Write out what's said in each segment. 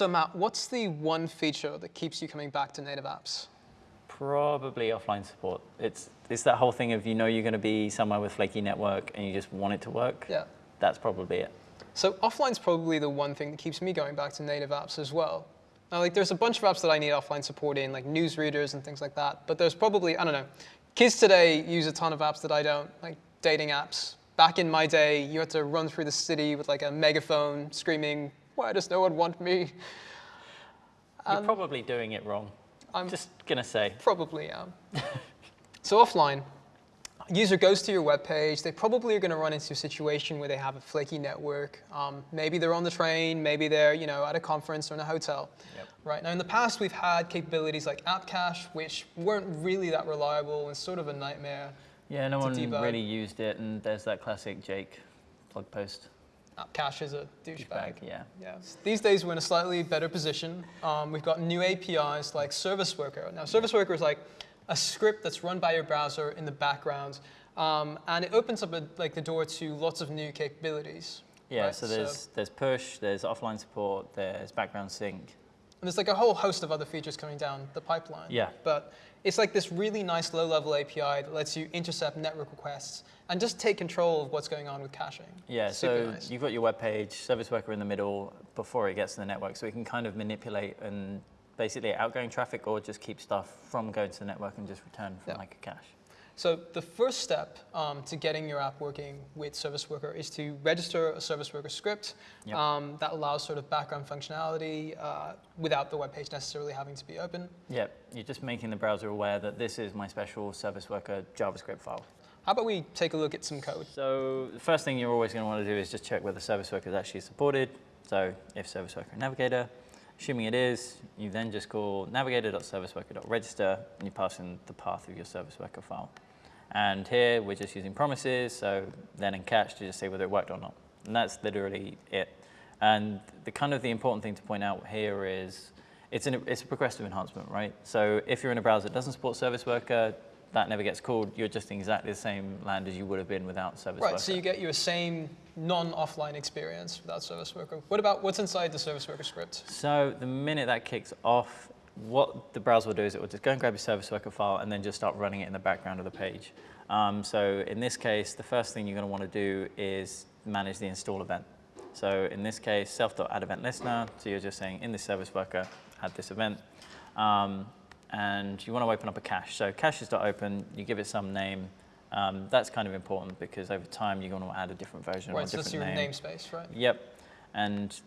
So Matt, what's the one feature that keeps you coming back to native apps? Probably offline support. It's, it's that whole thing of you know you're going to be somewhere with flaky network and you just want it to work. Yeah. That's probably it. So offline's probably the one thing that keeps me going back to native apps as well. Now, like, there's a bunch of apps that I need offline support in, like newsreaders and things like that. But there's probably, I don't know, kids today use a ton of apps that I don't, like dating apps. Back in my day, you had to run through the city with like a megaphone screaming, why does no one want me? You're probably doing it wrong. I'm Just gonna say. Probably am. so offline, user goes to your web page. They probably are going to run into a situation where they have a flaky network. Um, maybe they're on the train. Maybe they're you know at a conference or in a hotel. Yep. Right now, in the past, we've had capabilities like app cache, which weren't really that reliable and sort of a nightmare. Yeah, no one debug. really used it, and there's that classic Jake blog post. App cache is a douchebag. Bag, yeah. Yeah. These days, we're in a slightly better position. Um, we've got new APIs like Service Worker. Now, Service Worker is like a script that's run by your browser in the background, um, and it opens up a, like the door to lots of new capabilities. Yeah, right? so there's there's push, there's offline support, there's background sync. And there's like a whole host of other features coming down the pipeline. Yeah. But it's like this really nice low-level API that lets you intercept network requests and just take control of what's going on with caching. Yeah, Super so nice. you've got your web page, service worker in the middle before it gets to the network, so we can kind of manipulate and basically outgoing traffic or just keep stuff from going to the network and just return from Yeah. like a cache. So the first step um, to getting your app working with Service Worker is to register a Service Worker script Yep. um, that allows sort of background functionality uh, without the web page necessarily having to be open. Yeah, you're just making the browser aware that this is my special service worker JavaScript file. How about we take a look at some code? So the first thing you're always going to want to do is just check whether service worker is actually supported. So if service worker navigator, assuming it is, you then just call navigator.serviceworker.register and you pass in the path of your service worker file. And here we're just using promises, so then in catch to just say whether it worked or not. And that's literally it. And the kind of the important thing to point out here is it's, an, it's a progressive enhancement, right? So if you're in a browser that doesn't support service worker, that never gets called. You're just in exactly the same land as you would have been without service Right, worker. Right, so you get your same non-offline experience without Service Worker. What about what's inside the Service Worker script? So the minute that kicks off, what the browser will do is it will just go and grab your service worker file and then just start running it in the background of the page. Um, so in this case, the first thing you're going to want to do is manage the install event. So in this case, self.add event listener. So you're just saying in this service worker, add this event. Um, and you want to open up a cache. So caches.open, you give it some name. Um, that's kind of important because over time you're going to add a different version or a Right, so different that's your name. namespace, right? Yep. And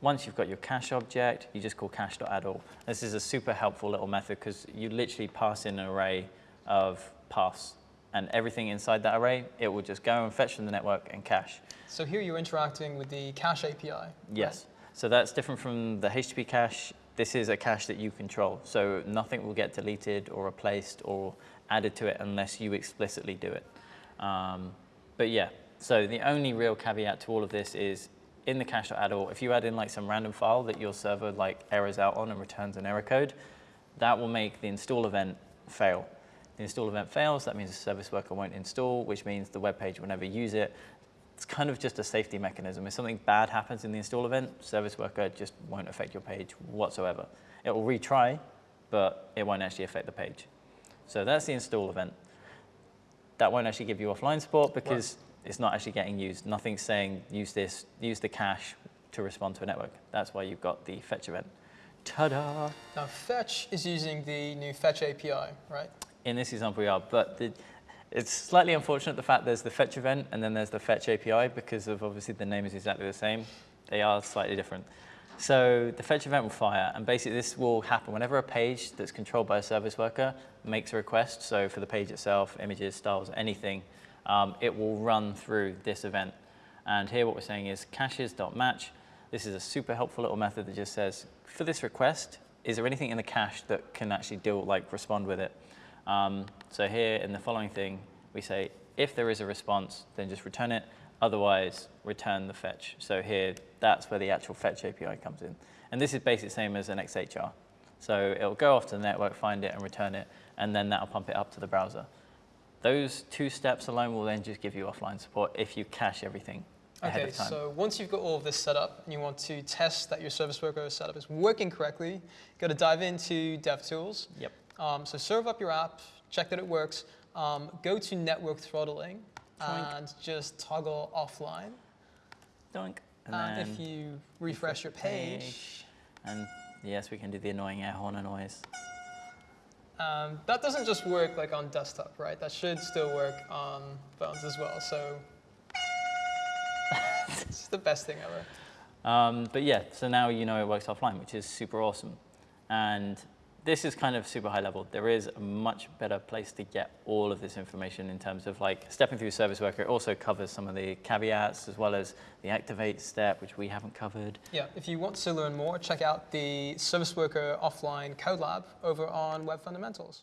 once you've got your cache object, you just call cache.addAll. This is a super helpful little method because you literally pass in an array of paths and everything inside that array, it will just go and fetch from the network and cache. So here you're interacting with the cache API. right? Yes. So that's different from the HTTP cache. This is a cache that you control. So nothing will get deleted or replaced or added to it unless you explicitly do it. Um, but yeah, so the only real caveat to all of this is in the cache.addall, if you add in like some random file that your server like errors out on and returns an error code, that will make the install event fail. The install event fails, that means the service worker won't install, which means the web page will never use it. It's kind of just a safety mechanism. If something bad happens in the install event, service worker just won't affect your page whatsoever. It will retry, but it won't actually affect the page. So that's the install event. That won't actually give you offline support because it's not actually getting used. Nothing's saying use this, use the cache to respond to a network. That's why you've got the fetch event. Ta-da! Now Fetch is using the new Fetch API, right? In this example, we are, but the, it's slightly unfortunate the fact there's the fetch event and then there's the fetch API because of obviously the name is exactly the same. They are slightly different. So the fetch event will fire, and basically this will happen whenever a page that's controlled by a service worker makes a request. So for the page itself, images, styles, anything, um, it will run through this event. And here what we're saying is caches.match. This is a super helpful little method that just says, for this request, is there anything in the cache that can actually deal, like respond with it? Um, so here in the following thing, we say, if there is a response, then just return it. Otherwise, return the fetch. So here, that's where the actual fetch API comes in. And this is basically the same as an XHR. So it'll go off to the network, find it, and return it, and then that'll pump it up to the browser. Those two steps alone will then just give you offline support if you cache everything ahead Okay, of time. so once you've got all of this set up and you want to test that your service worker setup is working correctly, you got to dive into DevTools. Yep. Um, so serve up your app, check that it works. Um, go to network throttling Twink. and just toggle offline. Doink. And, And, then if you refresh your page, And yes, we can do the annoying air horn noise. Um, that doesn't just work like on desktop, right? That should still work on phones as well. So it's the best thing ever. Um, but yeah, so now you know it works offline, which is super awesome. And this is kind of super high level. There is a much better place to get all of this information in terms of like stepping through Service Worker. It also covers some of the caveats as well as the activate step, which we haven't covered. Yeah, if you want to learn more, check out the Service Worker Offline Code Lab over on Web Fundamentals.